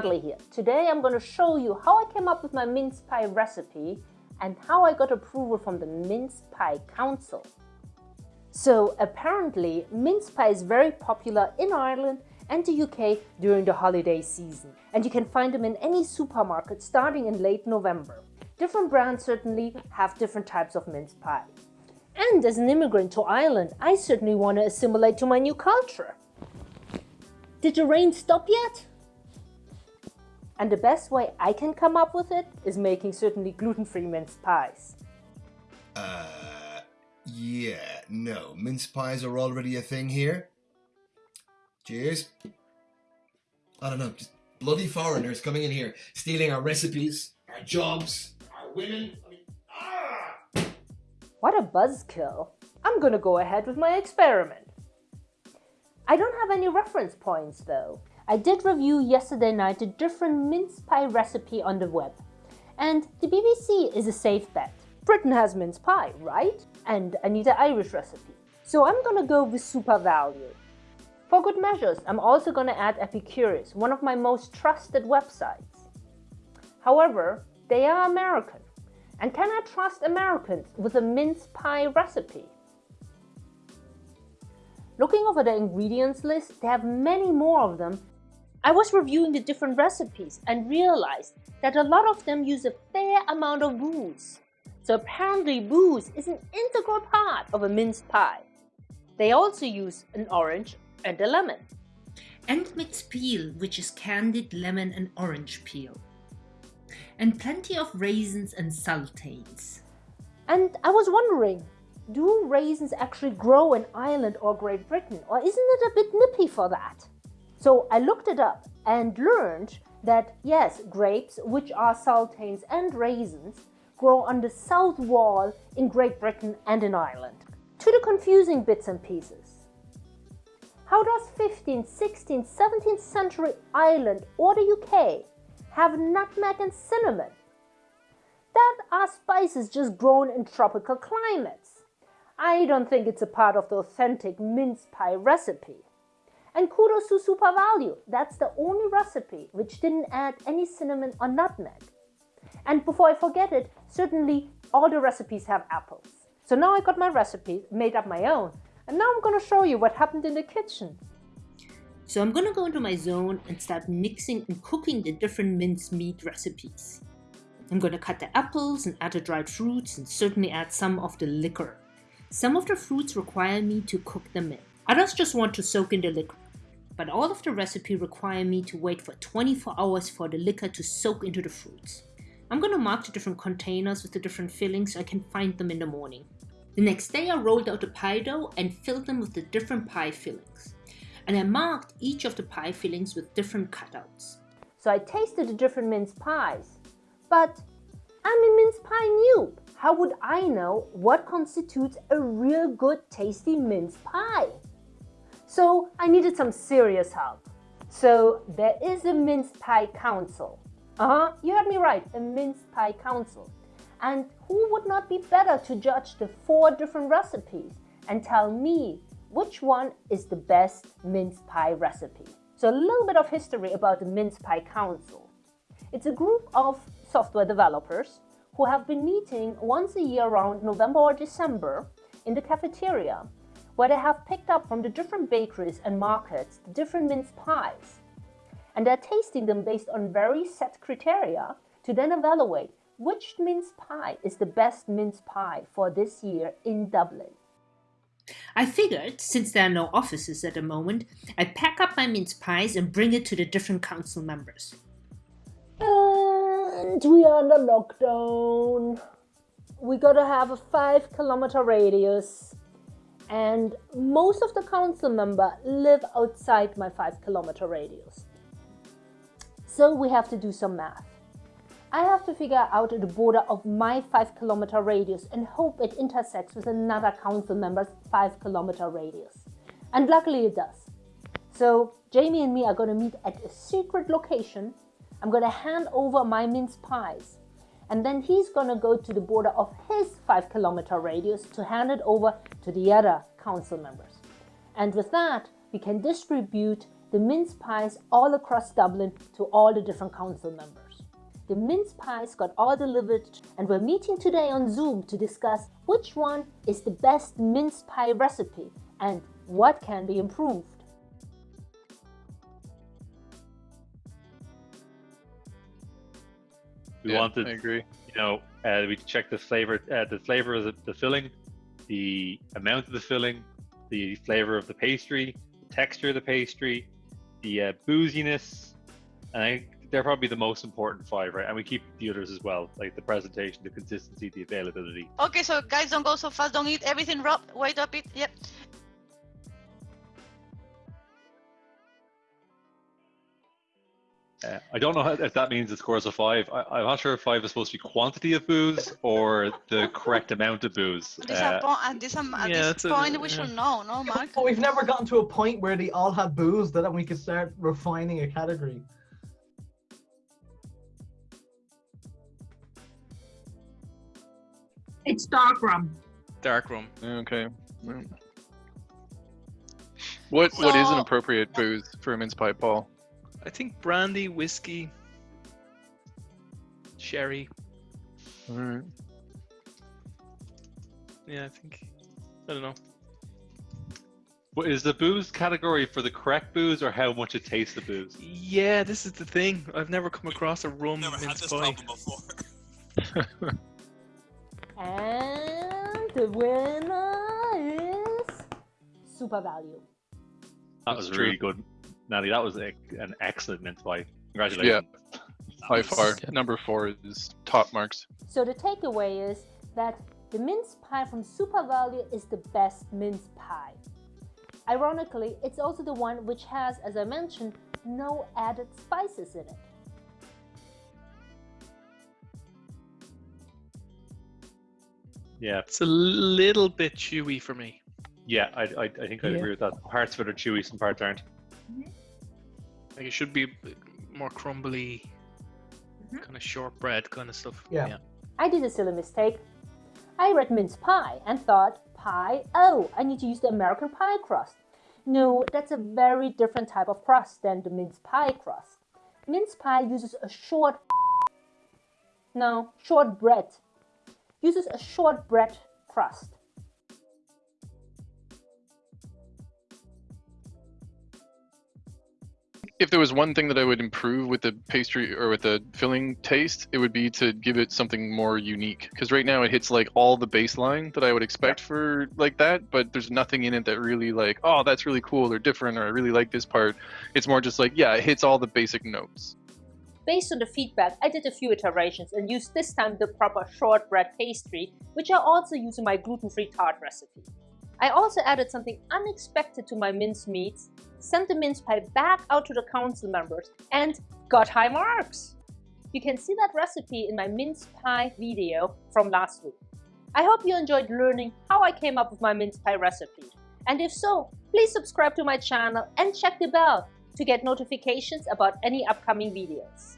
Bradley here. Today I'm going to show you how I came up with my mince pie recipe and how I got approval from the Mince Pie Council. So apparently mince pie is very popular in Ireland and the UK during the holiday season and you can find them in any supermarket starting in late November. Different brands certainly have different types of mince pie. And as an immigrant to Ireland, I certainly want to assimilate to my new culture. Did the rain stop yet? And the best way I can come up with it is making certainly gluten-free mince pies. Uh, yeah, no, mince pies are already a thing here. Cheers. I don't know, just bloody foreigners coming in here, stealing our recipes, our jobs, our women. I mean, ah! What a buzzkill. I'm gonna go ahead with my experiment. I don't have any reference points though. I did review yesterday night a different mince pie recipe on the web. And the BBC is a safe bet. Britain has mince pie, right? And I need an Irish recipe. So I'm gonna go with SuperValu. For good measures, I'm also gonna add Epicurious, one of my most trusted websites. However, they are American. And can I trust Americans with a mince pie recipe? Looking over the ingredients list, they have many more of them. I was reviewing the different recipes and realized that a lot of them use a fair amount of booze. So apparently booze is an integral part of a mince pie. They also use an orange and a lemon. And mixed peel, which is candied lemon and orange peel and plenty of raisins and sultanes. And I was wondering, do raisins actually grow in Ireland or Great Britain, or isn't it a bit nippy for that? So I looked it up and learned that yes, grapes, which are sultanes and raisins, grow on the south wall in Great Britain and in Ireland. To the confusing bits and pieces. How does 15th, 16th, 17th century Ireland or the UK have nutmeg and cinnamon. That are spices just grown in tropical climates. I don't think it's a part of the authentic mince pie recipe. And kudos to SuperValu. that's the only recipe which didn't add any cinnamon or nutmeg. And before I forget it, certainly all the recipes have apples. So now I got my recipe, made up my own, and now I'm gonna show you what happened in the kitchen. So I'm gonna go into my zone and start mixing and cooking the different minced meat recipes. I'm gonna cut the apples and add the dried fruits and certainly add some of the liquor. Some of the fruits require me to cook them in. Others just want to soak in the liquor. But all of the recipe require me to wait for 24 hours for the liquor to soak into the fruits. I'm gonna mark the different containers with the different fillings so I can find them in the morning. The next day I rolled out the pie dough and filled them with the different pie fillings and I marked each of the pie fillings with different cutouts. So I tasted the different mince pies. But I'm a mince pie noob. How would I know what constitutes a real good tasty mince pie? So I needed some serious help. So there is a mince pie council. Uh-huh, you heard me right, a mince pie council. And who would not be better to judge the four different recipes and tell me which one is the best mince pie recipe. So a little bit of history about the Mince Pie Council. It's a group of software developers who have been meeting once a year around November or December in the cafeteria, where they have picked up from the different bakeries and markets the different mince pies. And they're tasting them based on very set criteria to then evaluate which mince pie is the best mince pie for this year in Dublin. I figured, since there are no offices at the moment, I'd pack up my mince pies and bring it to the different council members. And we are under lockdown. We gotta have a five kilometer radius. And most of the council member live outside my five kilometer radius. So we have to do some math. I have to figure out the border of my 5 kilometer radius and hope it intersects with another council member's 5 kilometer radius. And luckily it does. So Jamie and me are going to meet at a secret location. I'm going to hand over my mince pies. And then he's going to go to the border of his 5 kilometer radius to hand it over to the other council members. And with that, we can distribute the mince pies all across Dublin to all the different council members. The mince pies got all delivered and we're meeting today on Zoom to discuss which one is the best mince pie recipe and what can be improved. We Yeah, wanted, I agree. you know, uh, we checked the flavor, uh, the flavor of the, the filling, the amount of the filling, the flavor of the pastry, the texture of the pastry, the uh, booziness, and I think they're probably the most important five, right? And we keep the others as well, like the presentation, the consistency, the availability. Okay, so guys, don't go so fast. Don't eat everything raw. Wait up it. Yep. Uh, I don't know how, if that means the scores of five. I, I'm not sure if five is supposed to be quantity of booze or the correct amount of booze. This Uh, at, po- at this, um, at yeah, this it's a- point, we yeah. should know, no, Mark? But we've never gotten to a point where they all had booze that we could start refining a category. It's dark rum. Dark rum. Okay. What what is an appropriate booze for a mince pie, Paul? I think brandy, whiskey, sherry. Alright. Yeah, I think. I don't know. What is the booze category for the correct booze or how much it tastes the booze? Yeah, this is the thing. I've never come across a rum Never had this pie. problem before. And the winner is SuperValu. That was really good, Natty. That was a, an excellent mince pie. Congratulations. Yeah. By far, number four is top marks. So the takeaway is that the mince pie from SuperValu is the best mince pie. Ironically, it's also the one which has, as I mentioned, no added spices in it. Yeah, It's a little bit chewy for me. yeah. I, I, I think I'd Yeah. agree with that. Parts of it are chewy, some parts aren't. Mm-hmm. Like it should be more crumbly, mm-hmm. kind of shortbread kind of stuff. Yeah. yeah. I did a silly mistake. I read mince pie and thought, pie, oh, I need to use the American pie crust. No, that's a very different type of crust than the mince pie crust. Mince pie uses a short, no, short bread, uses a short bread crust. If there was one thing that I would improve with the pastry or with the filling taste, it would be to give it something more unique. Because right now it hits like all the baseline that I would expect for like that, but there's nothing in it that really like, oh, that's really cool or different, or I really like this part. It's more just like, yeah, it hits all the basic notes. Based on the feedback, I did a few iterations and used this time the proper shortbread pastry, which I also use in my gluten-free tart recipe. I also added something unexpected to my mince meats, sent the mince pie back out to the council members, and got high marks! You can see that recipe in my mince pie video from last week. I hope you enjoyed learning how I came up with my mince pie recipe. And if so, please subscribe to my channel and check the bell to get notifications about any upcoming videos.